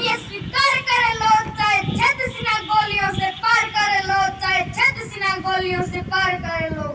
ये स्वीकार करे लो, चाहे छत सिना गोलियों से पार करे लो, चाहे छत सिना गोलियों से पार करे लो।